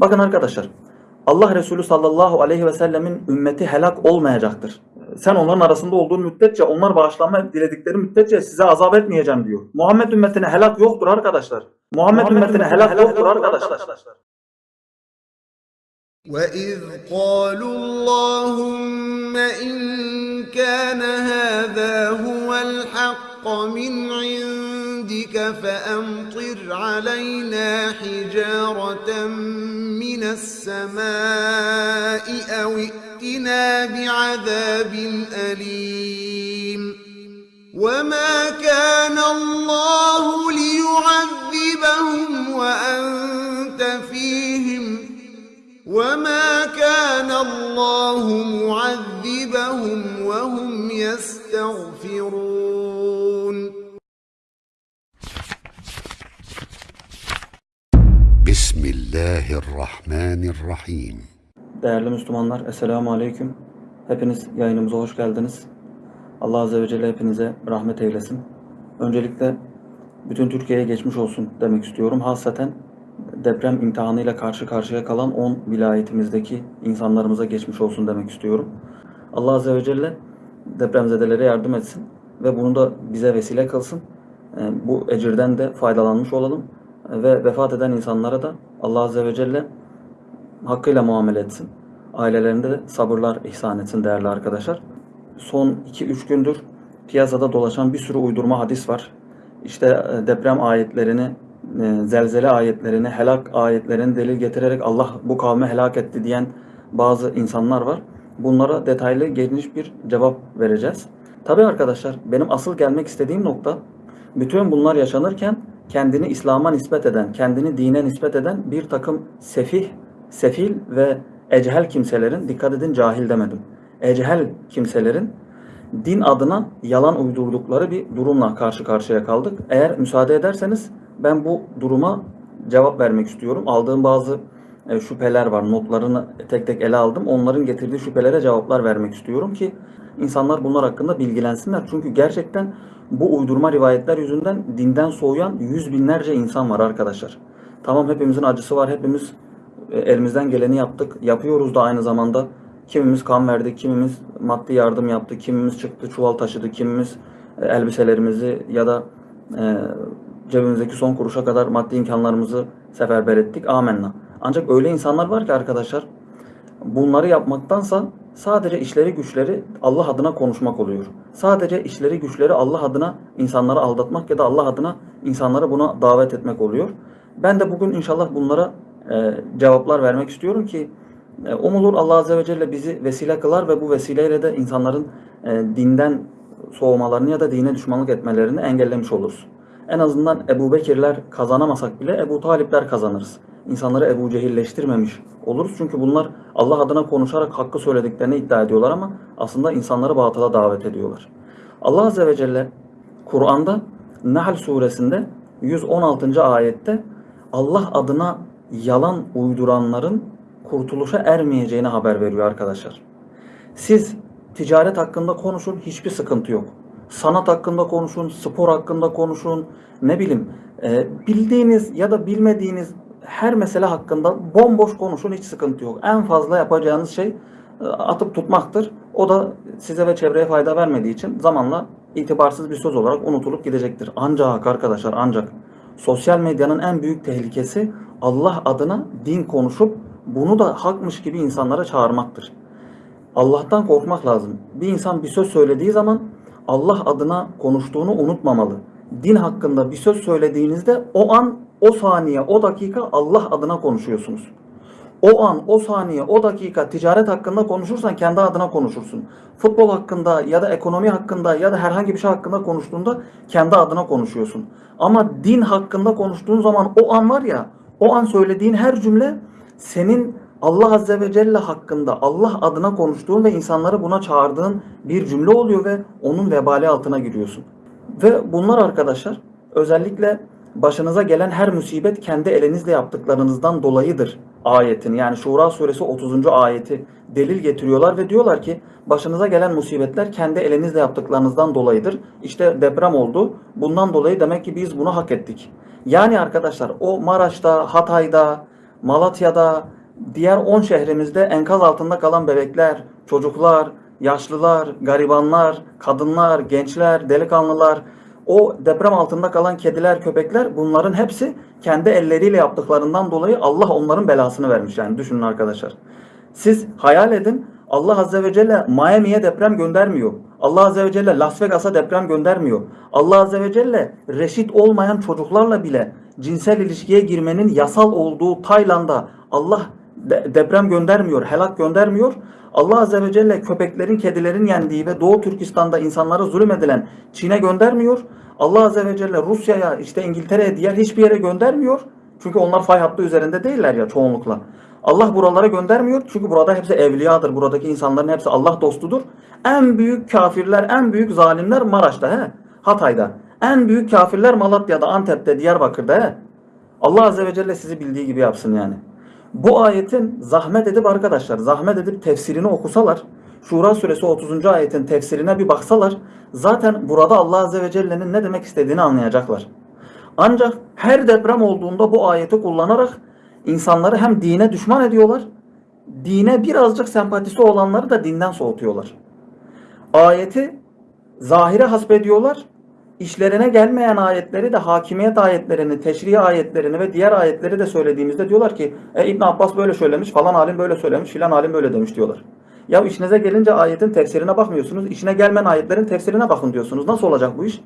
Bakın arkadaşlar Allah Resulü sallallahu aleyhi ve sellemin ümmeti helak olmayacaktır. Sen onların arasında olduğun müddetçe onlar bağışlanma diledikleri müddetçe size azap etmeyeceğim diyor. Muhammed ümmetine helak yoktur arkadaşlar. Muhammed, ümmetine helak yoktur arkadaşlar. وَإِذْ قَالُوا اللَّهُمَّ إِن كَانَ هَذَا هُوَ الْحَقَّ مِنْ عِندِكَ فَأَمْطِرْ عَلَيْنَا حِجَارَةً مِنَ السَّمَاءِ أَوْ ائْتِنَا بِعَذَابٍ أَلِيمٍ. وَمَا كَانَ اللَّهُ لِيُعَذِّبَهُمْ وَأَنْتَ فِيهِمْ. وَمَا كَانَ اللَّهُ مُعَذِّبَهُمْ وَهُمْ يَسْتَغْفِرُونَ. Bismillahirrahmanirrahim. Değerli Müslümanlar, Esselamu Aleyküm. Hepiniz yayınımıza hoş geldiniz. Allah Azze ve Celle hepinize rahmet eylesin. Öncelikle bütün Türkiye'ye geçmiş olsun demek istiyorum. Hasaten deprem imtihanıyla karşı karşıya kalan 10 vilayetimizdeki insanlarımıza geçmiş olsun demek istiyorum. Allah Azze ve Celle depremzedelere yardım etsin ve bunu da bize vesile kılsın. Ee, bu ecirden de faydalanmış olalım ve vefat eden insanlara da Allah Azze ve Celle hakkıyla muamele etsin. Ailelerinde de sabırlar ihsan etsin değerli arkadaşlar. Son 2-3 gündür piyasada dolaşan bir sürü uydurma hadis var. İşte e, deprem ayetlerini, e, zelzele ayetlerini, helak ayetlerini delil getirerek Allah bu kavmi helak etti diyen bazı insanlar var. Bunlara detaylı geniş bir cevap vereceğiz. Tabii arkadaşlar benim asıl gelmek istediğim nokta bütün bunlar yaşanırken kendini İslam'a nispet eden, kendini dine nispet eden bir takım sefih, sefil ve ecehel kimselerin, dikkat edin cahil demedim, ecehel kimselerin din adına yalan uydurdukları bir durumla karşı karşıya kaldık. Eğer müsaade ederseniz ben bu duruma cevap vermek istiyorum. Aldığım bazı e, şüpheler var. Notlarını tek tek ele aldım. Onların getirdiği şüphelere cevaplar vermek istiyorum ki insanlar bunlar hakkında bilgilensinler. Çünkü gerçekten bu uydurma rivayetler yüzünden dinden soğuyan yüz binlerce insan var arkadaşlar. Tamam hepimizin acısı var. Hepimiz e, elimizden geleni yaptık. Yapıyoruz da aynı zamanda. Kimimiz kan verdi, kimimiz maddi yardım yaptı, kimimiz çıktı çuval taşıdı, kimimiz e, elbiselerimizi ya da e, cebimizdeki son kuruşa kadar maddi imkanlarımızı seferber ettik. Amenna. Ancak öyle insanlar var ki arkadaşlar bunları yapmaktansa sadece işleri güçleri Allah adına konuşmak oluyor. Sadece işleri güçleri Allah adına insanları aldatmak ya da Allah adına insanları buna davet etmek oluyor. Ben de bugün inşallah bunlara e, cevaplar vermek istiyorum ki e, umulur Allah Azze ve Celle bizi vesile kılar ve bu vesileyle de insanların e, dinden soğumalarını ya da dine düşmanlık etmelerini engellemiş oluruz. En azından Ebu Bekirler kazanamasak bile Ebu Talipler kazanırız. İnsanları Ebu Cehilleştirmemiş oluruz. Çünkü bunlar Allah adına konuşarak hakkı söylediklerini iddia ediyorlar ama aslında insanları batıla davet ediyorlar. Allah Azze ve Celle Kur'an'da Nahl suresinde 116. ayette Allah adına yalan uyduranların kurtuluşa ermeyeceğini haber veriyor arkadaşlar. Siz ticaret hakkında konuşun hiçbir sıkıntı yok. Sanat hakkında konuşun, spor hakkında konuşun, ne bileyim e, bildiğiniz ya da bilmediğiniz her mesele hakkında bomboş konuşun hiç sıkıntı yok. En fazla yapacağınız şey e, atıp tutmaktır. O da size ve çevreye fayda vermediği için zamanla itibarsız bir söz olarak unutulup gidecektir. Ancak arkadaşlar ancak sosyal medyanın en büyük tehlikesi Allah adına din konuşup bunu da hakmış gibi insanlara çağırmaktır. Allah'tan korkmak lazım. Bir insan bir söz söylediği zaman Allah adına konuştuğunu unutmamalı. Din hakkında bir söz söylediğinizde o an, o saniye, o dakika Allah adına konuşuyorsunuz. O an, o saniye, o dakika ticaret hakkında konuşursan kendi adına konuşursun. Futbol hakkında ya da ekonomi hakkında ya da herhangi bir şey hakkında konuştuğunda kendi adına konuşuyorsun. Ama din hakkında konuştuğun zaman o an var ya, o an söylediğin her cümle senin Allah Azze ve Celle hakkında Allah adına konuştuğun ve insanları buna çağırdığın bir cümle oluyor ve onun vebali altına giriyorsun. Ve bunlar arkadaşlar özellikle başınıza gelen her musibet kendi elinizle yaptıklarınızdan dolayıdır ayetini yani Şura suresi 30. ayeti delil getiriyorlar ve diyorlar ki başınıza gelen musibetler kendi elinizle yaptıklarınızdan dolayıdır. İşte deprem oldu. Bundan dolayı demek ki biz bunu hak ettik. Yani arkadaşlar o Maraş'ta, Hatay'da, Malatya'da, diğer 10 şehrimizde enkaz altında kalan bebekler, çocuklar, yaşlılar, garibanlar, kadınlar, gençler, delikanlılar, o deprem altında kalan kediler, köpekler bunların hepsi kendi elleriyle yaptıklarından dolayı Allah onların belasını vermiş yani düşünün arkadaşlar. Siz hayal edin Allah Azze ve Celle Miami'ye deprem göndermiyor. Allah Azze ve Celle Las Vegas'a deprem göndermiyor. Allah Azze ve Celle reşit olmayan çocuklarla bile cinsel ilişkiye girmenin yasal olduğu Tayland'a Allah de- deprem göndermiyor, helak göndermiyor. Allah Azze ve Celle köpeklerin, kedilerin yendiği ve Doğu Türkistan'da insanlara zulmedilen Çin'e göndermiyor. Allah Azze ve Celle Rusya'ya, işte İngiltere'ye, diğer hiçbir yere göndermiyor. Çünkü onlar fay hattı üzerinde değiller ya çoğunlukla. Allah buralara göndermiyor çünkü burada hepsi evliyadır. Buradaki insanların hepsi Allah dostudur. En büyük kafirler, en büyük zalimler Maraş'ta, he? Hatay'da. En büyük kafirler Malatya'da, Antep'te, Diyarbakır'da. He? Allah Azze ve Celle sizi bildiği gibi yapsın yani. Bu ayetin zahmet edip arkadaşlar, zahmet edip tefsirini okusalar, Şura suresi 30. ayetin tefsirine bir baksalar, zaten burada Allah Azze ve Celle'nin ne demek istediğini anlayacaklar. Ancak her deprem olduğunda bu ayeti kullanarak insanları hem dine düşman ediyorlar, dine birazcık sempatisi olanları da dinden soğutuyorlar. Ayeti zahire hasbediyorlar, işlerine gelmeyen ayetleri de hakimiyet ayetlerini, teşri ayetlerini ve diğer ayetleri de söylediğimizde diyorlar ki e, İbn Abbas böyle söylemiş, falan alim böyle söylemiş, filan alim böyle demiş diyorlar. Ya işinize gelince ayetin tefsirine bakmıyorsunuz, işine gelmeyen ayetlerin tefsirine bakın diyorsunuz. Nasıl olacak bu iş?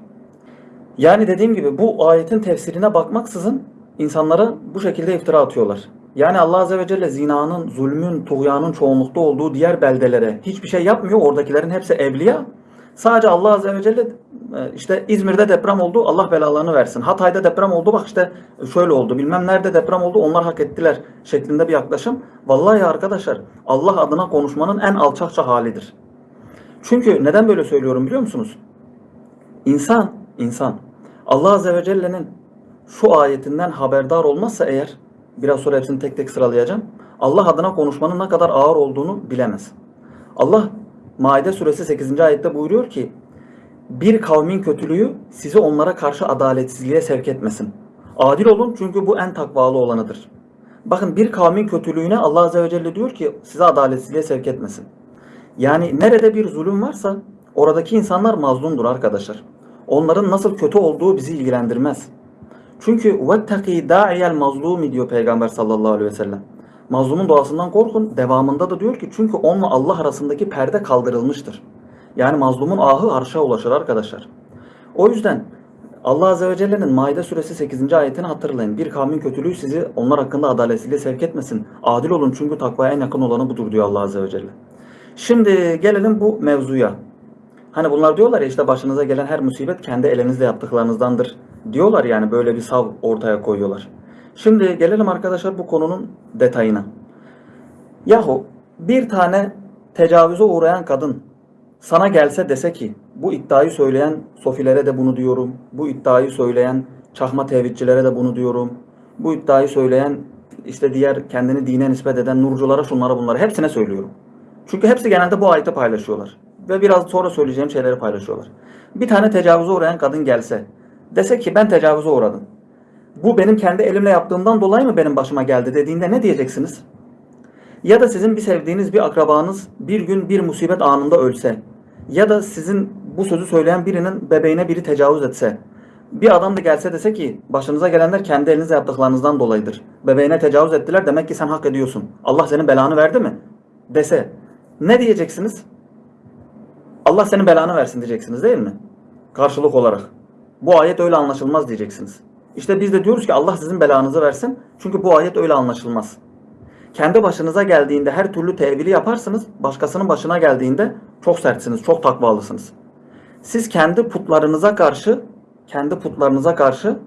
Yani dediğim gibi bu ayetin tefsirine bakmaksızın insanlara bu şekilde iftira atıyorlar. Yani Allah Azze ve Celle zinanın, zulmün, tuğyanın çoğunlukta olduğu diğer beldelere hiçbir şey yapmıyor. Oradakilerin hepsi evliya. Sadece Allah Azze ve Celle e, işte İzmir'de deprem oldu Allah belalarını versin. Hatay'da deprem oldu bak işte şöyle oldu bilmem nerede deprem oldu onlar hak ettiler şeklinde bir yaklaşım. Vallahi arkadaşlar Allah adına konuşmanın en alçakça halidir. Çünkü neden böyle söylüyorum biliyor musunuz? İnsan, insan Allah Azze ve Celle'nin şu ayetinden haberdar olmazsa eğer, biraz sonra hepsini tek tek sıralayacağım. Allah adına konuşmanın ne kadar ağır olduğunu bilemez. Allah Maide suresi 8. ayette buyuruyor ki, bir kavmin kötülüğü sizi onlara karşı adaletsizliğe sevk etmesin. Adil olun çünkü bu en takvalı olanıdır. Bakın bir kavmin kötülüğüne Allah Azze ve Celle diyor ki sizi adaletsizliğe sevk etmesin. Yani nerede bir zulüm varsa oradaki insanlar mazlumdur arkadaşlar. Onların nasıl kötü olduğu bizi ilgilendirmez. Çünkü وَاتَّقِي دَاعِيَ الْمَظْلُومِ diyor Peygamber sallallahu aleyhi ve sellem. Mazlumun duasından korkun. Devamında da diyor ki çünkü onunla Allah arasındaki perde kaldırılmıştır. Yani mazlumun ahı arşa ulaşır arkadaşlar. O yüzden Allah Azze ve Celle'nin Maide suresi 8. ayetini hatırlayın. Bir kavmin kötülüğü sizi onlar hakkında adaletsizliğe sevk etmesin. Adil olun çünkü takvaya en yakın olanı budur diyor Allah Azze ve Celle. Şimdi gelelim bu mevzuya. Hani bunlar diyorlar ya işte başınıza gelen her musibet kendi elinizle yaptıklarınızdandır. Diyorlar yani böyle bir sav ortaya koyuyorlar. Şimdi gelelim arkadaşlar bu konunun detayına. Yahu bir tane tecavüze uğrayan kadın sana gelse dese ki bu iddiayı söyleyen sofilere de bunu diyorum. Bu iddiayı söyleyen çahma tevhidçilere de bunu diyorum. Bu iddiayı söyleyen işte diğer kendini dine nispet eden nurculara şunlara bunlara hepsine söylüyorum. Çünkü hepsi genelde bu ayeti paylaşıyorlar. Ve biraz sonra söyleyeceğim şeyleri paylaşıyorlar. Bir tane tecavüze uğrayan kadın gelse dese ki ben tecavüze uğradım. Bu benim kendi elimle yaptığımdan dolayı mı benim başıma geldi dediğinde ne diyeceksiniz? Ya da sizin bir sevdiğiniz bir akrabanız bir gün bir musibet anında ölse ya da sizin bu sözü söyleyen birinin bebeğine biri tecavüz etse bir adam da gelse dese ki başınıza gelenler kendi elinizle yaptıklarınızdan dolayıdır. Bebeğine tecavüz ettiler demek ki sen hak ediyorsun. Allah senin belanı verdi mi? Dese ne diyeceksiniz? Allah senin belanı versin diyeceksiniz değil mi? Karşılık olarak. Bu ayet öyle anlaşılmaz diyeceksiniz. İşte biz de diyoruz ki Allah sizin belanızı versin. Çünkü bu ayet öyle anlaşılmaz. Kendi başınıza geldiğinde her türlü tevili yaparsınız. Başkasının başına geldiğinde çok sertsiniz, çok takvalısınız. Siz kendi putlarınıza karşı, kendi putlarınıza karşı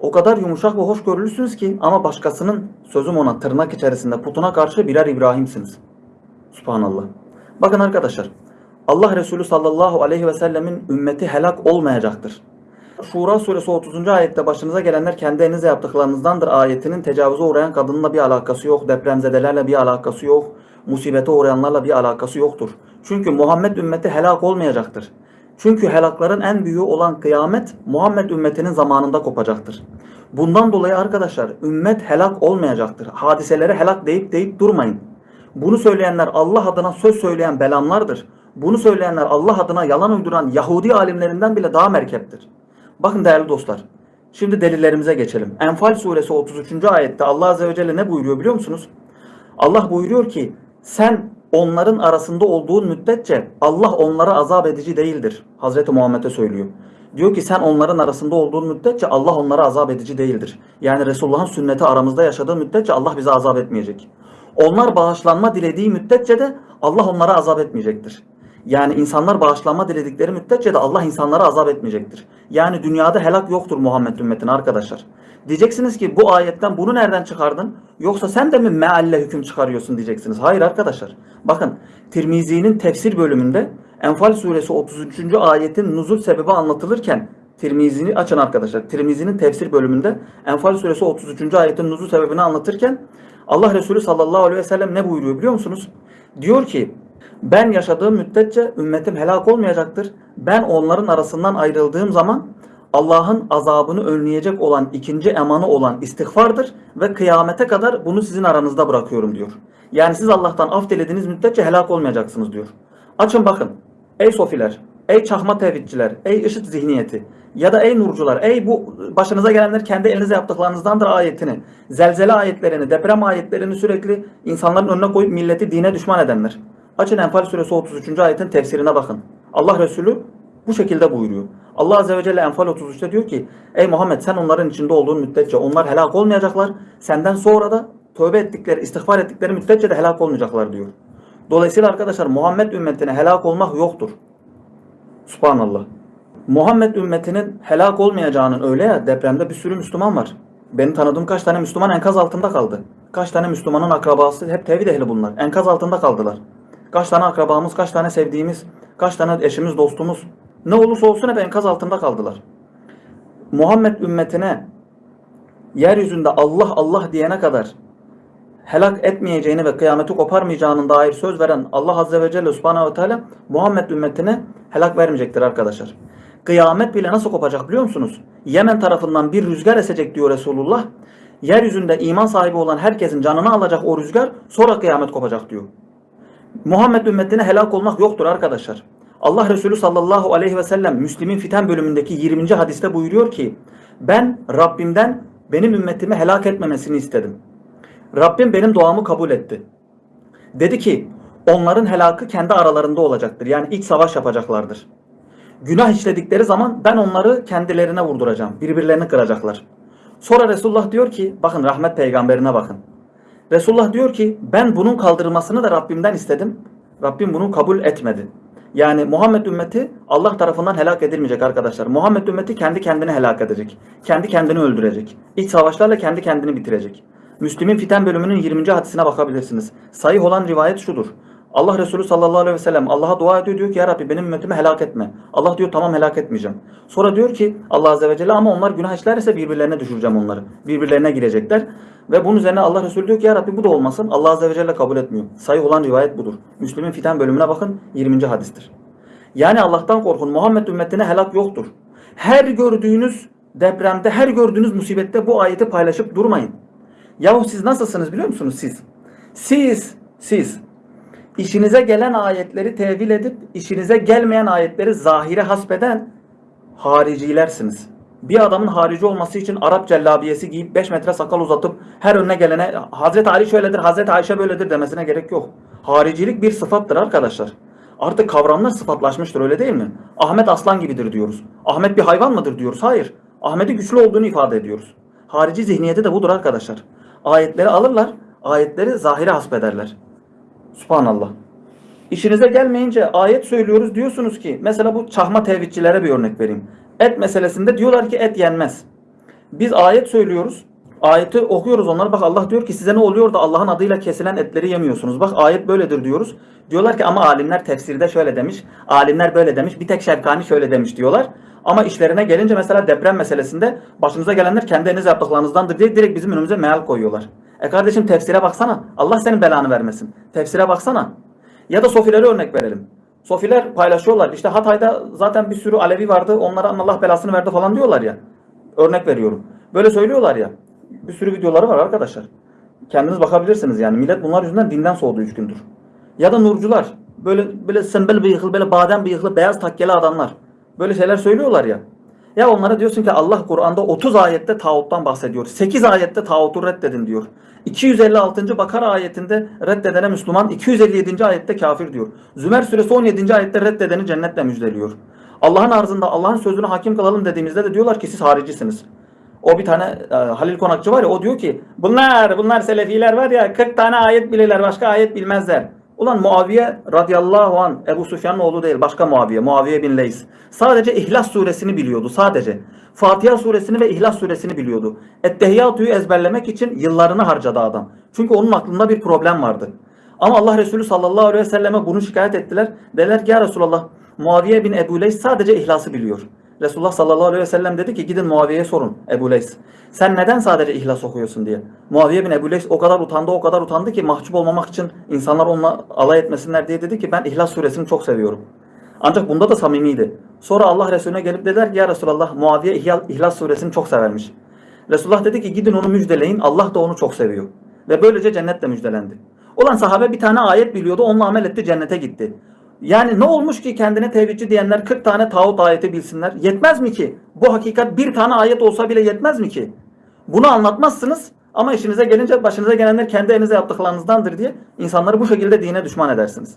o kadar yumuşak ve hoşgörülüsünüz ki ama başkasının sözüm ona tırnak içerisinde putuna karşı birer İbrahim'siniz. Subhanallah. Bakın arkadaşlar. Allah Resulü sallallahu aleyhi ve sellemin ümmeti helak olmayacaktır. Şura suresi 30. ayette başınıza gelenler kendi elinizle yaptıklarınızdandır ayetinin tecavüze uğrayan kadınla bir alakası yok. Depremzedelerle bir alakası yok. Musibete uğrayanlarla bir alakası yoktur. Çünkü Muhammed ümmeti helak olmayacaktır. Çünkü helakların en büyüğü olan kıyamet Muhammed ümmetinin zamanında kopacaktır. Bundan dolayı arkadaşlar ümmet helak olmayacaktır. Hadiselere helak deyip deyip durmayın. Bunu söyleyenler Allah adına söz söyleyen belamlardır. Bunu söyleyenler Allah adına yalan uyduran Yahudi alimlerinden bile daha merkeptir. Bakın değerli dostlar. Şimdi delillerimize geçelim. Enfal suresi 33. ayette Allah azze ve celle ne buyuruyor biliyor musunuz? Allah buyuruyor ki sen onların arasında olduğun müddetçe Allah onlara azap edici değildir. Hazreti Muhammed'e söylüyor. Diyor ki sen onların arasında olduğun müddetçe Allah onlara azap edici değildir. Yani Resulullah'ın sünneti aramızda yaşadığı müddetçe Allah bize azap etmeyecek. Onlar bağışlanma dilediği müddetçe de Allah onlara azap etmeyecektir. Yani insanlar bağışlanma diledikleri müddetçe de Allah insanlara azap etmeyecektir. Yani dünyada helak yoktur Muhammed ümmetine arkadaşlar. Diyeceksiniz ki bu ayetten bunu nereden çıkardın? Yoksa sen de mi mealle hüküm çıkarıyorsun diyeceksiniz. Hayır arkadaşlar. Bakın Tirmizi'nin tefsir bölümünde Enfal suresi 33. ayetin nuzul sebebi anlatılırken Tirmizi'ni açın arkadaşlar. Tirmizi'nin tefsir bölümünde Enfal suresi 33. ayetin nuzul sebebini anlatırken Allah Resulü sallallahu aleyhi ve sellem ne buyuruyor biliyor musunuz? Diyor ki ben yaşadığım müddetçe ümmetim helak olmayacaktır. Ben onların arasından ayrıldığım zaman Allah'ın azabını önleyecek olan ikinci emanı olan istiğfardır ve kıyamete kadar bunu sizin aranızda bırakıyorum diyor. Yani siz Allah'tan af dilediğiniz müddetçe helak olmayacaksınız diyor. Açın bakın. Ey sofiler, ey çakma tevhidçiler, ey IŞİD zihniyeti ya da ey nurcular, ey bu başınıza gelenler kendi elinize yaptıklarınızdandır ayetini, zelzele ayetlerini, deprem ayetlerini sürekli insanların önüne koyup milleti dine düşman edenler. Açın Enfal suresi 33. ayetin tefsirine bakın. Allah Resulü bu şekilde buyuruyor. Allah Azze ve Celle Enfal 33'te diyor ki Ey Muhammed sen onların içinde olduğun müddetçe onlar helak olmayacaklar. Senden sonra da tövbe ettikleri, istiğfar ettikleri müddetçe de helak olmayacaklar diyor. Dolayısıyla arkadaşlar Muhammed ümmetine helak olmak yoktur. Subhanallah. Muhammed ümmetinin helak olmayacağının öyle ya depremde bir sürü Müslüman var. Benim tanıdığım kaç tane Müslüman enkaz altında kaldı. Kaç tane Müslümanın akrabası hep tevhid ehli bunlar. Enkaz altında kaldılar. Kaç tane akrabamız, kaç tane sevdiğimiz, kaç tane eşimiz, dostumuz ne olursa olsun hep enkaz altında kaldılar. Muhammed ümmetine yeryüzünde Allah Allah diyene kadar helak etmeyeceğini ve kıyameti koparmayacağının dair söz veren Allah Azze ve Celle Subhanahu ve Teala Muhammed ümmetine helak vermeyecektir arkadaşlar. Kıyamet bile nasıl kopacak biliyor musunuz? Yemen tarafından bir rüzgar esecek diyor Resulullah. Yeryüzünde iman sahibi olan herkesin canını alacak o rüzgar sonra kıyamet kopacak diyor. Muhammed ümmetine helak olmak yoktur arkadaşlar. Allah Resulü sallallahu aleyhi ve sellem Müslim'in fiten bölümündeki 20. hadiste buyuruyor ki ben Rabbimden benim ümmetimi helak etmemesini istedim. Rabbim benim duamı kabul etti. Dedi ki onların helakı kendi aralarında olacaktır. Yani ilk savaş yapacaklardır. Günah işledikleri zaman ben onları kendilerine vurduracağım. Birbirlerini kıracaklar. Sonra Resulullah diyor ki bakın rahmet peygamberine bakın. Resulullah diyor ki ben bunun kaldırılmasını da Rabbimden istedim. Rabbim bunu kabul etmedi. Yani Muhammed ümmeti Allah tarafından helak edilmeyecek arkadaşlar. Muhammed ümmeti kendi kendini helak edecek. Kendi kendini öldürecek. İç savaşlarla kendi kendini bitirecek. Müslim'in fiten bölümünün 20. hadisine bakabilirsiniz. Sayih olan rivayet şudur. Allah Resulü sallallahu aleyhi ve sellem Allah'a dua ediyor diyor ki ya Rabbi benim ümmetimi helak etme. Allah diyor tamam helak etmeyeceğim. Sonra diyor ki Allah azze ve celle ama onlar günah işlerse birbirlerine düşüreceğim onları. Birbirlerine girecekler. Ve bunun üzerine Allah Resulü diyor ki ya Rabbi bu da olmasın. Allah azze ve celle kabul etmiyor. Sayı olan rivayet budur. Müslim'in fiten bölümüne bakın 20. hadistir. Yani Allah'tan korkun. Muhammed ümmetine helak yoktur. Her gördüğünüz depremde, her gördüğünüz musibette bu ayeti paylaşıp durmayın. Yahu siz nasılsınız biliyor musunuz siz? Siz, siz işinize gelen ayetleri tevil edip işinize gelmeyen ayetleri zahire hasbeden haricilersiniz. Bir adamın harici olması için Arap cellabiyesi giyip 5 metre sakal uzatıp her önüne gelene Hazreti Ali şöyledir, Hazreti Ayşe böyledir demesine gerek yok. Haricilik bir sıfattır arkadaşlar. Artık kavramlar sıfatlaşmıştır öyle değil mi? Ahmet aslan gibidir diyoruz. Ahmet bir hayvan mıdır diyoruz. Hayır. Ahmet'i güçlü olduğunu ifade ediyoruz. Harici zihniyeti de budur arkadaşlar. Ayetleri alırlar, ayetleri zahire hasbederler. Subhanallah. İşinize gelmeyince ayet söylüyoruz diyorsunuz ki mesela bu çahma tevhidçilere bir örnek vereyim. Et meselesinde diyorlar ki et yenmez. Biz ayet söylüyoruz. Ayeti okuyoruz onlara bak Allah diyor ki size ne oluyor da Allah'ın adıyla kesilen etleri yemiyorsunuz. Bak ayet böyledir diyoruz. Diyorlar ki ama alimler tefsirde şöyle demiş. Alimler böyle demiş. Bir tek Şevkani şöyle demiş diyorlar. Ama işlerine gelince mesela deprem meselesinde başınıza gelenler kendi elinizle yaptıklarınızdandır diye direkt bizim önümüze meal koyuyorlar. E kardeşim tefsire baksana. Allah senin belanı vermesin. Tefsire baksana. Ya da sofilere örnek verelim. Sofiler paylaşıyorlar. İşte Hatay'da zaten bir sürü Alevi vardı. Onlara Allah belasını verdi falan diyorlar ya. Örnek veriyorum. Böyle söylüyorlar ya. Bir sürü videoları var arkadaşlar. Kendiniz bakabilirsiniz yani. Millet bunlar yüzünden dinden soğudu 3 gündür. Ya da nurcular. Böyle böyle sembel bıyıklı, böyle badem bıyıklı, beyaz takkeli adamlar. Böyle şeyler söylüyorlar ya. Ya onlara diyorsun ki Allah Kur'an'da 30 ayette tağuttan bahsediyor. 8 ayette tağutu reddedin diyor. 256. Bakara ayetinde reddedene Müslüman, 257. ayette kafir diyor. Zümer suresi 17. ayette reddedeni cennetle müjdeliyor. Allah'ın arzında Allah'ın sözünü hakim kılalım dediğimizde de diyorlar ki siz haricisiniz. O bir tane e, Halil Konakçı var ya o diyor ki bunlar bunlar selefiler var ya 40 tane ayet bilirler başka ayet bilmezler. Ulan Muaviye radıyallahu an Ebu Sufyan'ın oğlu değil başka Muaviye. Muaviye bin Leys. Sadece İhlas suresini biliyordu sadece. Fatiha suresini ve İhlas suresini biliyordu. Ettehiyyatu'yu ezberlemek için yıllarını harcadı adam. Çünkü onun aklında bir problem vardı. Ama Allah Resulü sallallahu aleyhi ve selleme bunu şikayet ettiler. Dediler ki ya Resulallah Muaviye bin Ebu Leys sadece İhlas'ı biliyor. Resulullah sallallahu aleyhi ve sellem dedi ki gidin Muaviye'ye sorun Ebu Leys. Sen neden sadece ihlas okuyorsun diye. Muaviye bin Ebu Leys o kadar utandı o kadar utandı ki mahcup olmamak için insanlar onunla alay etmesinler diye dedi ki ben İhlas suresini çok seviyorum. Ancak bunda da samimiydi. Sonra Allah Resulüne gelip dediler ki ya Resulallah Muaviye İhlas suresini çok severmiş. Resulullah dedi ki gidin onu müjdeleyin Allah da onu çok seviyor. Ve böylece cennetle müjdelendi. Olan sahabe bir tane ayet biliyordu onunla amel etti cennete gitti. Yani ne olmuş ki kendine tevhidçi diyenler 40 tane tağut ayeti bilsinler? Yetmez mi ki? Bu hakikat bir tane ayet olsa bile yetmez mi ki? Bunu anlatmazsınız ama işinize gelince başınıza gelenler kendi elinize yaptıklarınızdandır diye insanları bu şekilde dine düşman edersiniz.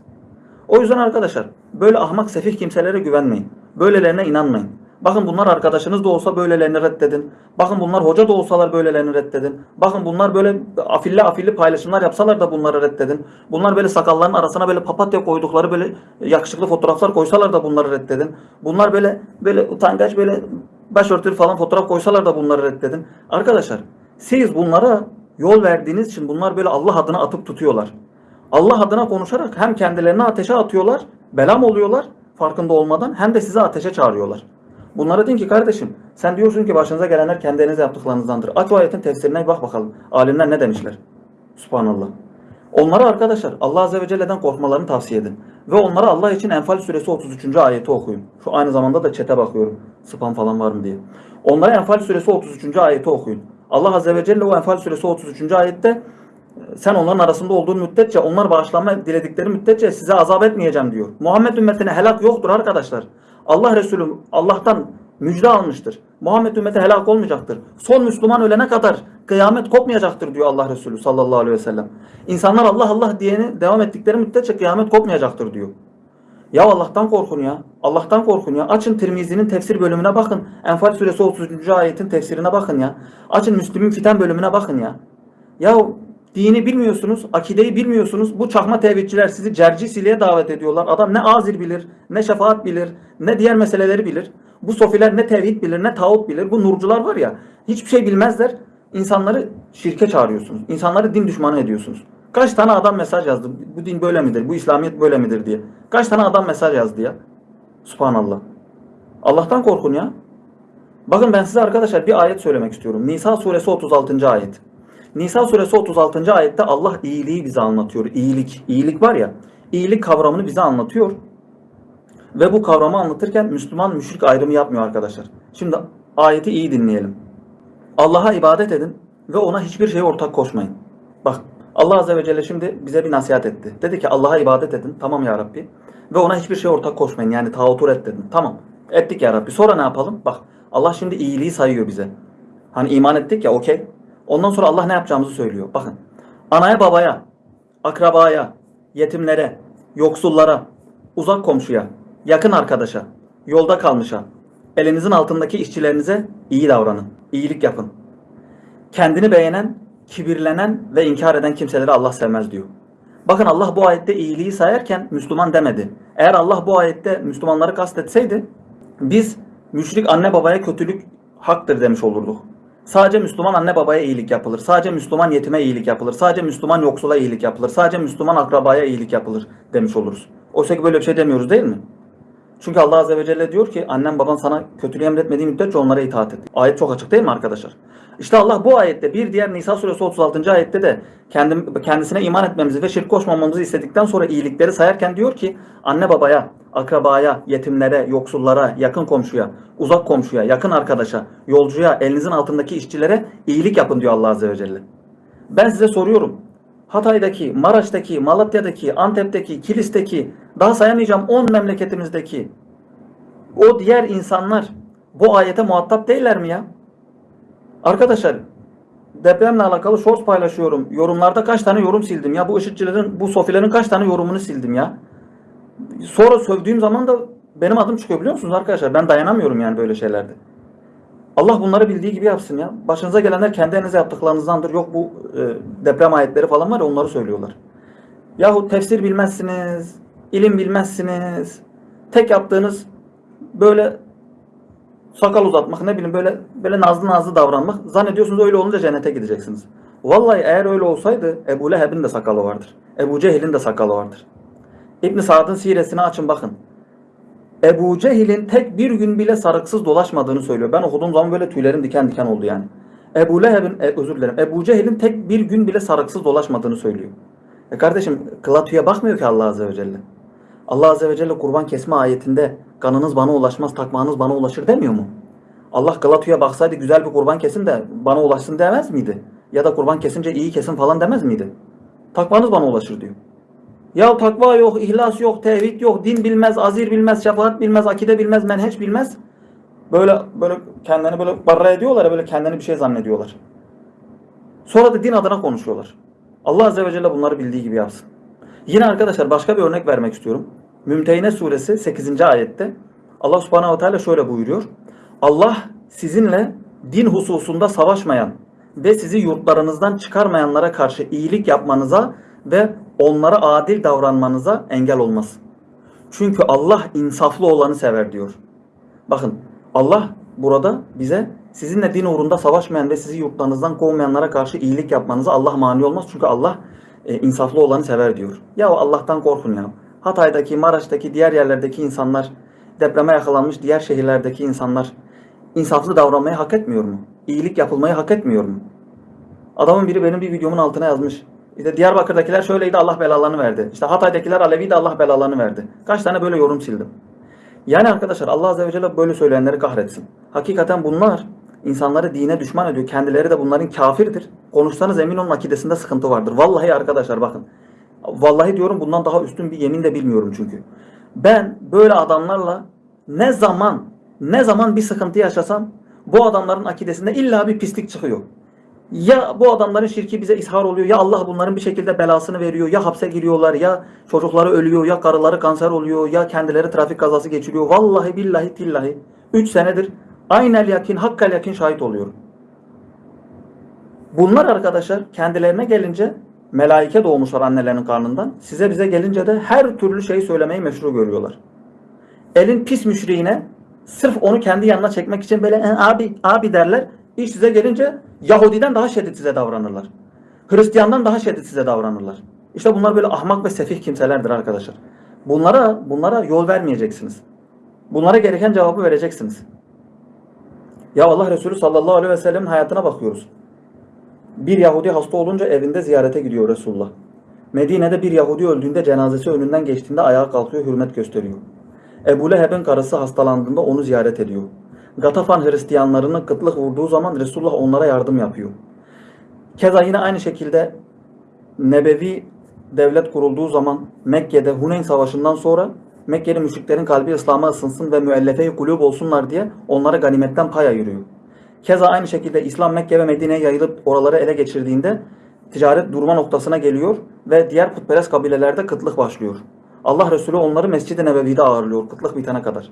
O yüzden arkadaşlar böyle ahmak sefih kimselere güvenmeyin. Böylelerine inanmayın. Bakın bunlar arkadaşınız da olsa böylelerini reddedin. Bakın bunlar hoca da olsalar böylelerini reddedin. Bakın bunlar böyle afilli afilli paylaşımlar yapsalar da bunları reddedin. Bunlar böyle sakalların arasına böyle papatya koydukları böyle yakışıklı fotoğraflar koysalar da bunları reddedin. Bunlar böyle böyle utangaç böyle başörtülü falan fotoğraf koysalar da bunları reddedin. Arkadaşlar siz bunlara yol verdiğiniz için bunlar böyle Allah adına atıp tutuyorlar. Allah adına konuşarak hem kendilerini ateşe atıyorlar, belam oluyorlar farkında olmadan hem de sizi ateşe çağırıyorlar. Bunlara deyin ki kardeşim sen diyorsun ki başınıza gelenler kendi elinizle yaptıklarınızdandır. Aç ayetin tefsirine bak bakalım. Alimler ne demişler? Subhanallah. Onlara arkadaşlar Allah Azze ve Celle'den korkmalarını tavsiye edin. Ve onlara Allah için Enfal suresi 33. ayeti okuyun. Şu aynı zamanda da çete bakıyorum. Spam falan var mı diye. Onlara Enfal suresi 33. ayeti okuyun. Allah Azze ve Celle o Enfal suresi 33. ayette sen onların arasında olduğun müddetçe, onlar bağışlanma diledikleri müddetçe size azap etmeyeceğim diyor. Muhammed ümmetine helak yoktur arkadaşlar. Allah Resulü Allah'tan müjde almıştır. Muhammed ümmeti helak olmayacaktır. Son Müslüman ölene kadar kıyamet kopmayacaktır diyor Allah Resulü sallallahu aleyhi ve sellem. İnsanlar Allah Allah diyeni devam ettikleri müddetçe kıyamet kopmayacaktır diyor. Ya Allah'tan korkun ya. Allah'tan korkun ya. Açın Tirmizi'nin tefsir bölümüne bakın. Enfal suresi 30. ayetin tefsirine bakın ya. Açın Müslüm'ün fiten bölümüne bakın ya. Ya dini bilmiyorsunuz, akideyi bilmiyorsunuz. Bu çakma tevhidçiler sizi cercisiliğe davet ediyorlar. Adam ne azir bilir, ne şefaat bilir, ne diğer meseleleri bilir. Bu sofiler ne tevhid bilir, ne tağut bilir. Bu nurcular var ya, hiçbir şey bilmezler. İnsanları şirke çağırıyorsunuz. İnsanları din düşmanı ediyorsunuz. Kaç tane adam mesaj yazdı. Bu din böyle midir? Bu İslamiyet böyle midir diye. Kaç tane adam mesaj yazdı ya. Subhanallah. Allah'tan korkun ya. Bakın ben size arkadaşlar bir ayet söylemek istiyorum. Nisa suresi 36. ayet. Nisa suresi 36. ayette Allah iyiliği bize anlatıyor. İyilik. İyilik var ya. iyilik kavramını bize anlatıyor. Ve bu kavramı anlatırken Müslüman müşrik ayrımı yapmıyor arkadaşlar. Şimdi ayeti iyi dinleyelim. Allah'a ibadet edin ve ona hiçbir şeye ortak koşmayın. Bak Allah Azze ve Celle şimdi bize bir nasihat etti. Dedi ki Allah'a ibadet edin. Tamam ya Rabbi. Ve ona hiçbir şeye ortak koşmayın. Yani tağutu reddedin. Tamam. Ettik ya Rabbi. Sonra ne yapalım? Bak Allah şimdi iyiliği sayıyor bize. Hani iman ettik ya okey. Ondan sonra Allah ne yapacağımızı söylüyor. Bakın. Anaya babaya, akrabaya, yetimlere, yoksullara, uzak komşuya, yakın arkadaşa, yolda kalmışa, elinizin altındaki işçilerinize iyi davranın. İyilik yapın. Kendini beğenen, kibirlenen ve inkar eden kimseleri Allah sevmez diyor. Bakın Allah bu ayette iyiliği sayarken Müslüman demedi. Eğer Allah bu ayette Müslümanları kastetseydi biz müşrik anne babaya kötülük haktır demiş olurduk. Sadece Müslüman anne babaya iyilik yapılır. Sadece Müslüman yetime iyilik yapılır. Sadece Müslüman yoksula iyilik yapılır. Sadece Müslüman akrabaya iyilik yapılır demiş oluruz. Oysa ki böyle bir şey demiyoruz değil mi? Çünkü Allah Azze ve Celle diyor ki annem baban sana kötülüğü emretmediği müddetçe onlara itaat et. Ayet çok açık değil mi arkadaşlar? İşte Allah bu ayette bir diğer Nisa suresi 36. ayette de kendim, kendisine iman etmemizi ve şirk koşmamamızı istedikten sonra iyilikleri sayarken diyor ki anne babaya, akrabaya, yetimlere, yoksullara, yakın komşuya, uzak komşuya, yakın arkadaşa, yolcuya, elinizin altındaki işçilere iyilik yapın diyor Allah Azze ve Celle. Ben size soruyorum. Hatay'daki, Maraş'taki, Malatya'daki, Antep'teki, Kilis'teki, daha sayamayacağım 10 memleketimizdeki o diğer insanlar bu ayete muhatap değiller mi ya? Arkadaşlar depremle alakalı shorts paylaşıyorum. Yorumlarda kaç tane yorum sildim ya? Bu IŞİD'cilerin, bu sofilerin kaç tane yorumunu sildim ya? Sonra sövdüğüm zaman da benim adım çıkıyor biliyor musunuz arkadaşlar? Ben dayanamıyorum yani böyle şeylerde. Allah bunları bildiği gibi yapsın ya. Başınıza gelenler kendi elinize yaptıklarınızdandır. Yok bu e, deprem ayetleri falan var ya onları söylüyorlar. Yahu tefsir bilmezsiniz, ilim bilmezsiniz. Tek yaptığınız böyle sakal uzatmak ne bileyim böyle böyle nazlı nazlı davranmak. Zannediyorsunuz öyle olunca cennete gideceksiniz. Vallahi eğer öyle olsaydı Ebu Leheb'in de sakalı vardır. Ebu Cehil'in de sakalı vardır. İbn Sa'd'ın siresine açın bakın. Ebu Cehil'in tek bir gün bile sarıksız dolaşmadığını söylüyor. Ben okuduğum zaman böyle tüylerim diken diken oldu yani. Ebu Leheb'in, e, özür dilerim, Ebu Cehil'in tek bir gün bile sarıksız dolaşmadığını söylüyor. E kardeşim kılatüye bakmıyor ki Allah Azze ve Celle. Allah Azze ve Celle kurban kesme ayetinde kanınız bana ulaşmaz, takmanız bana ulaşır demiyor mu? Allah Galatu'ya baksaydı güzel bir kurban kesin de bana ulaşsın demez miydi? Ya da kurban kesince iyi kesin falan demez miydi? Takmanız bana ulaşır diyor. Ya takva yok, ihlas yok, tevhid yok, din bilmez, azir bilmez, şefaat bilmez, akide bilmez, menheç bilmez. Böyle böyle kendini böyle barra ediyorlar ya böyle kendini bir şey zannediyorlar. Sonra da din adına konuşuyorlar. Allah Azze ve Celle bunları bildiği gibi yapsın. Yine arkadaşlar başka bir örnek vermek istiyorum. Mümtehine suresi 8. ayette Allah subhanehu ve teala şöyle buyuruyor. Allah sizinle din hususunda savaşmayan ve sizi yurtlarınızdan çıkarmayanlara karşı iyilik yapmanıza ve onlara adil davranmanıza engel olmaz. Çünkü Allah insaflı olanı sever diyor. Bakın Allah burada bize sizinle din uğrunda savaşmayan ve sizi yurtlarınızdan kovmayanlara karşı iyilik yapmanıza Allah mani olmaz. Çünkü Allah e, insaflı olanı sever diyor. Ya Allah'tan korkun ya. Hatay'daki, Maraş'taki, diğer yerlerdeki insanlar, depreme yakalanmış diğer şehirlerdeki insanlar insaflı davranmayı hak etmiyor mu? İyilik yapılmayı hak etmiyor mu? Adamın biri benim bir videomun altına yazmış. İşte Diyarbakır'dakiler şöyleydi Allah belalarını verdi. İşte Hatay'dakiler Aleviydi Allah belalarını verdi. Kaç tane böyle yorum sildim. Yani arkadaşlar Allah Azze ve Celle böyle söyleyenleri kahretsin. Hakikaten bunlar insanları dine düşman ediyor. Kendileri de bunların kafirdir. Konuşsanız emin olun akidesinde sıkıntı vardır. Vallahi arkadaşlar bakın. Vallahi diyorum bundan daha üstün bir yemin de bilmiyorum çünkü. Ben böyle adamlarla ne zaman ne zaman bir sıkıntı yaşasam bu adamların akidesinde illa bir pislik çıkıyor. Ya bu adamların şirki bize ishar oluyor ya Allah bunların bir şekilde belasını veriyor ya hapse giriyorlar ya çocukları ölüyor ya karıları kanser oluyor ya kendileri trafik kazası geçiriyor. Vallahi billahi tillahi 3 senedir aynel yakin hakkal yakin şahit oluyorum. Bunlar arkadaşlar kendilerine gelince melaike doğmuşlar annelerinin karnından. Size bize gelince de her türlü şeyi söylemeyi meşru görüyorlar. Elin pis müşriğine sırf onu kendi yanına çekmek için böyle "E, abi abi derler. İş size gelince Yahudiden daha şiddet size davranırlar. Hristiyandan daha şiddet size davranırlar. İşte bunlar böyle ahmak ve sefih kimselerdir arkadaşlar. Bunlara bunlara yol vermeyeceksiniz. Bunlara gereken cevabı vereceksiniz. Ya Allah Resulü sallallahu aleyhi ve sellemin hayatına bakıyoruz. Bir Yahudi hasta olunca evinde ziyarete gidiyor Resulullah. Medine'de bir Yahudi öldüğünde cenazesi önünden geçtiğinde ayağa kalkıyor, hürmet gösteriyor. Ebu Leheb'in karısı hastalandığında onu ziyaret ediyor. Gatafan Hristiyanlarının kıtlık vurduğu zaman Resulullah onlara yardım yapıyor. Keza yine aynı şekilde Nebevi devlet kurulduğu zaman Mekke'de Huneyn Savaşı'ndan sonra Mekke'li müşriklerin kalbi İslam'a ısınsın ve müellefe-i kulüp olsunlar diye onlara ganimetten pay ayırıyor. Keza aynı şekilde İslam Mekke ve Medine'ye yayılıp oraları ele geçirdiğinde ticaret durma noktasına geliyor ve diğer putperest kabilelerde kıtlık başlıyor. Allah Resulü onları Mescid-i Nebevi'de ağırlıyor kıtlık bitene kadar.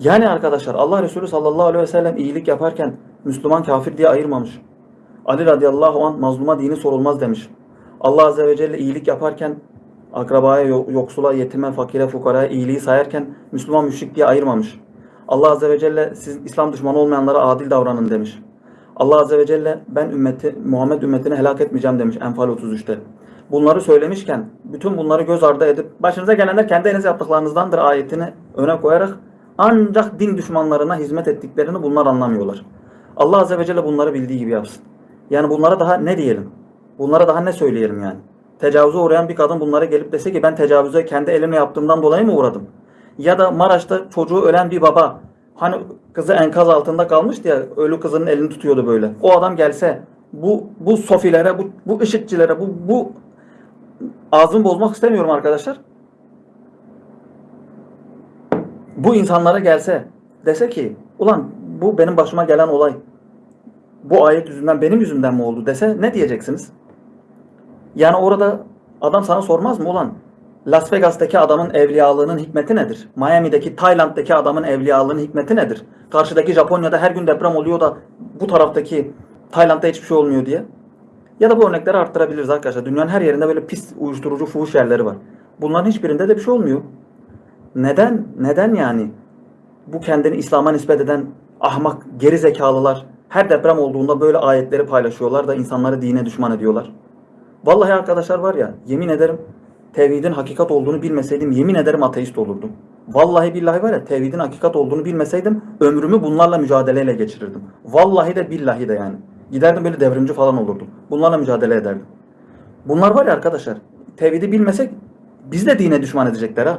Yani arkadaşlar Allah Resulü sallallahu aleyhi ve sellem iyilik yaparken Müslüman kafir diye ayırmamış. Ali radıyallahu anh mazluma dini sorulmaz demiş. Allah azze ve celle iyilik yaparken akrabaya, yoksula, yetime, fakire, fukaraya iyiliği sayarken Müslüman müşrik diye ayırmamış. Allah azze ve celle siz İslam düşmanı olmayanlara adil davranın demiş. Allah azze ve celle ben ümmeti Muhammed ümmetini helak etmeyeceğim demiş Enfal 33'te. bunları söylemişken bütün bunları göz ardı edip başınıza gelenler kendi yaptıklarınızdandır ayetini öne koyarak ancak din düşmanlarına hizmet ettiklerini bunlar anlamıyorlar. Allah Azze ve Celle bunları bildiği gibi yapsın. Yani bunlara daha ne diyelim? Bunlara daha ne söyleyelim yani? Tecavüze uğrayan bir kadın bunlara gelip dese ki ben tecavüze kendi elimle yaptığımdan dolayı mı uğradım? Ya da Maraş'ta çocuğu ölen bir baba hani kızı enkaz altında kalmıştı ya ölü kızının elini tutuyordu böyle. O adam gelse bu bu sofilere, bu, bu IŞİD'cilere, bu, bu ağzımı bozmak istemiyorum arkadaşlar. Bu insanlara gelse dese ki ulan bu benim başıma gelen olay bu ayet yüzünden benim yüzümden mi oldu dese ne diyeceksiniz? Yani orada adam sana sormaz mı ulan Las Vegas'taki adamın evliyalığının hikmeti nedir? Miami'deki, Tayland'daki adamın evliyalığının hikmeti nedir? Karşıdaki Japonya'da her gün deprem oluyor da bu taraftaki Tayland'da hiçbir şey olmuyor diye. Ya da bu örnekleri arttırabiliriz arkadaşlar. Dünyanın her yerinde böyle pis uyuşturucu fuhuş yerleri var. Bunların hiçbirinde de bir şey olmuyor. Neden? Neden yani? Bu kendini İslam'a nispet eden ahmak, geri zekalılar her deprem olduğunda böyle ayetleri paylaşıyorlar da insanları dine düşman ediyorlar. Vallahi arkadaşlar var ya yemin ederim tevhidin hakikat olduğunu bilmeseydim yemin ederim ateist olurdum. Vallahi billahi var ya tevhidin hakikat olduğunu bilmeseydim ömrümü bunlarla mücadeleyle geçirirdim. Vallahi de billahi de yani. Giderdim böyle devrimci falan olurdum. Bunlarla mücadele ederdim. Bunlar var ya arkadaşlar tevhidi bilmesek biz de dine düşman edecekler ha.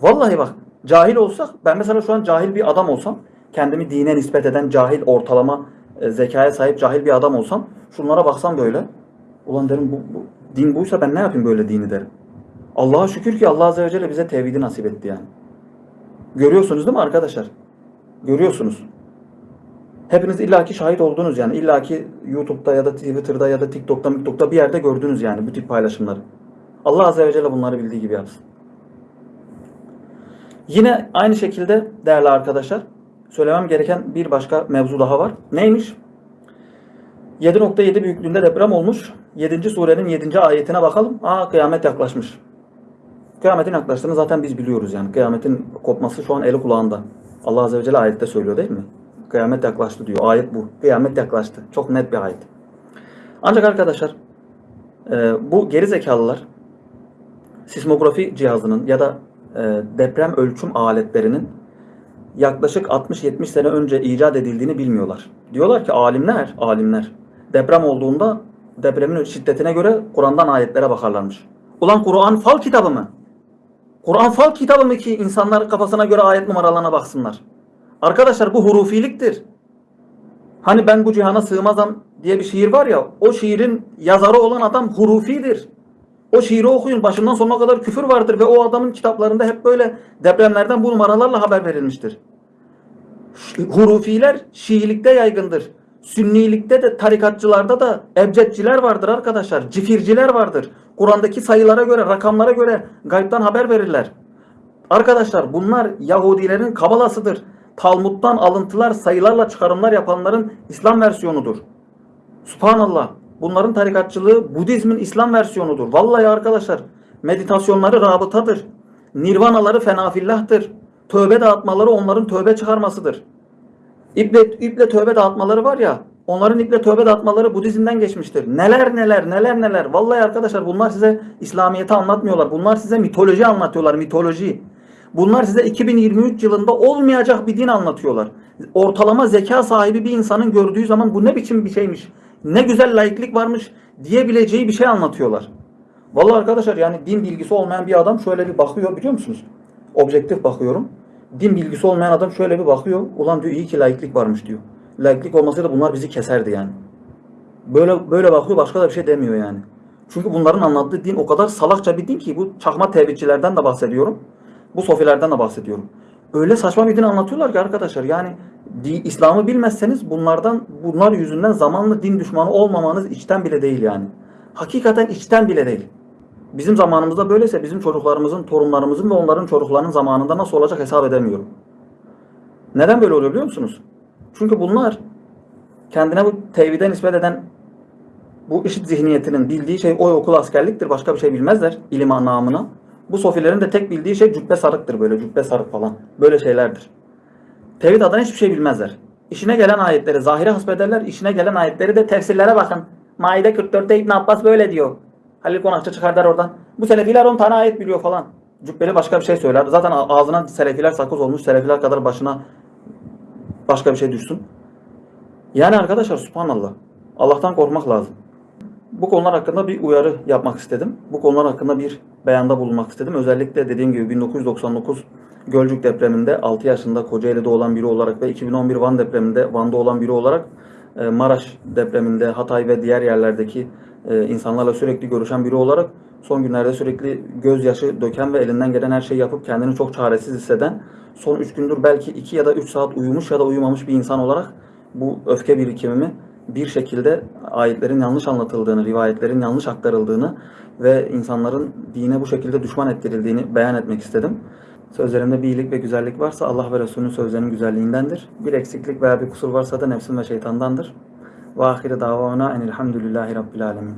Vallahi bak cahil olsak ben mesela şu an cahil bir adam olsam kendimi dine nispet eden cahil ortalama e, zekaya sahip cahil bir adam olsam şunlara baksam böyle ulan derim bu, bu din buysa ben ne yapayım böyle dini derim. Allah'a şükür ki Allah Azze ve Celle bize tevhidi nasip etti yani. Görüyorsunuz değil mi arkadaşlar? Görüyorsunuz. Hepiniz illaki şahit oldunuz yani. illaki YouTube'da ya da Twitter'da ya da TikTok'ta, TikTok'ta bir yerde gördünüz yani bu tip paylaşımları. Allah Azze ve Celle bunları bildiği gibi yapsın. Yine aynı şekilde değerli arkadaşlar söylemem gereken bir başka mevzu daha var. Neymiş? 7.7 büyüklüğünde deprem olmuş. 7. surenin 7. ayetine bakalım. Aa kıyamet yaklaşmış. Kıyametin yaklaştığını zaten biz biliyoruz yani. Kıyametin kopması şu an eli kulağında. Allah Azze ve Celle ayette söylüyor değil mi? Kıyamet yaklaştı diyor. Ayet bu. Kıyamet yaklaştı. Çok net bir ayet. Ancak arkadaşlar e, bu geri zekalılar sismografi cihazının ya da deprem ölçüm aletlerinin yaklaşık 60-70 sene önce icat edildiğini bilmiyorlar. Diyorlar ki alimler, alimler deprem olduğunda depremin şiddetine göre Kur'an'dan ayetlere bakarlarmış. Ulan Kur'an fal kitabı mı? Kur'an fal kitabı mı ki insanlar kafasına göre ayet numaralarına baksınlar? Arkadaşlar bu hurufiliktir. Hani ben bu cihana sığmazam diye bir şiir var ya o şiirin yazarı olan adam hurufidir. O şiiri okuyun başından sonuna kadar küfür vardır ve o adamın kitaplarında hep böyle depremlerden bu numaralarla haber verilmiştir. Hurufiler Şiilikte yaygındır. Sünnilikte de tarikatçılarda da ebcedciler vardır arkadaşlar. Cifirciler vardır. Kur'an'daki sayılara göre, rakamlara göre gaybtan haber verirler. Arkadaşlar bunlar Yahudilerin kabalasıdır. Talmud'dan alıntılar, sayılarla çıkarımlar yapanların İslam versiyonudur. Subhanallah. Bunların tarikatçılığı Budizmin İslam versiyonudur. Vallahi arkadaşlar meditasyonları rabıtadır. Nirvanaları fenafillahtır. Tövbe dağıtmaları onların tövbe çıkarmasıdır. İple, iple tövbe dağıtmaları var ya onların iple tövbe dağıtmaları Budizm'den geçmiştir. Neler neler neler neler. Vallahi arkadaşlar bunlar size İslamiyet'i anlatmıyorlar. Bunlar size mitoloji anlatıyorlar. Mitoloji. Bunlar size 2023 yılında olmayacak bir din anlatıyorlar. Ortalama zeka sahibi bir insanın gördüğü zaman bu ne biçim bir şeymiş. Ne güzel laiklik varmış diyebileceği bir şey anlatıyorlar. Vallahi arkadaşlar yani din bilgisi olmayan bir adam şöyle bir bakıyor biliyor musunuz? Objektif bakıyorum. Din bilgisi olmayan adam şöyle bir bakıyor. Ulan diyor iyi ki laiklik varmış diyor. Laiklik olmasaydı bunlar bizi keserdi yani. Böyle böyle bakıyor başka da bir şey demiyor yani. Çünkü bunların anlattığı din o kadar salakça bir din ki bu çakma tevhidçilerden de bahsediyorum. Bu sofilerden de bahsediyorum. Öyle saçma bir din anlatıyorlar ki arkadaşlar yani İslam'ı bilmezseniz bunlardan bunlar yüzünden zamanlı din düşmanı olmamanız içten bile değil yani. Hakikaten içten bile değil. Bizim zamanımızda böyleyse bizim çocuklarımızın, torunlarımızın ve onların çocuklarının zamanında nasıl olacak hesap edemiyorum. Neden böyle oluyor biliyor musunuz? Çünkü bunlar kendine bu tevhide nispet eden bu işit zihniyetinin bildiği şey oy okul askerliktir. Başka bir şey bilmezler ilim namına. Bu sofilerin de tek bildiği şey cübbe sarıktır böyle cübbe sarık falan. Böyle şeylerdir. Tevhid adına hiçbir şey bilmezler. İşine gelen ayetleri zahire hasbederler. işine gelen ayetleri de tefsirlere bakın. Maide 44'te İbn Abbas böyle diyor. Halil Konakçı çıkar der oradan. Bu Selefiler 10 tane ayet biliyor falan. Cübbeli başka bir şey söyler. Zaten ağzına Selefiler sakız olmuş. Selefiler kadar başına başka bir şey düşsün. Yani arkadaşlar subhanallah. Allah'tan korkmak lazım. Bu konular hakkında bir uyarı yapmak istedim. Bu konular hakkında bir beyanda bulunmak istedim. Özellikle dediğim gibi 1999 Gölcük depreminde 6 yaşında Kocaeli'de olan biri olarak ve 2011 Van depreminde Van'da olan biri olarak e, Maraş depreminde Hatay ve diğer yerlerdeki e, insanlarla sürekli görüşen biri olarak son günlerde sürekli gözyaşı döken ve elinden gelen her şeyi yapıp kendini çok çaresiz hisseden son 3 gündür belki 2 ya da 3 saat uyumuş ya da uyumamış bir insan olarak bu öfke birikimimi bir şekilde ayetlerin yanlış anlatıldığını, rivayetlerin yanlış aktarıldığını ve insanların dine bu şekilde düşman ettirildiğini beyan etmek istedim. Sözlerimde bir iyilik ve güzellik varsa Allah ve Resulünün sözlerinin güzelliğindendir. Bir eksiklik veya bir kusur varsa da nefsim ve şeytandandır. Ve ahire davana enilhamdülillahi rabbil alemin.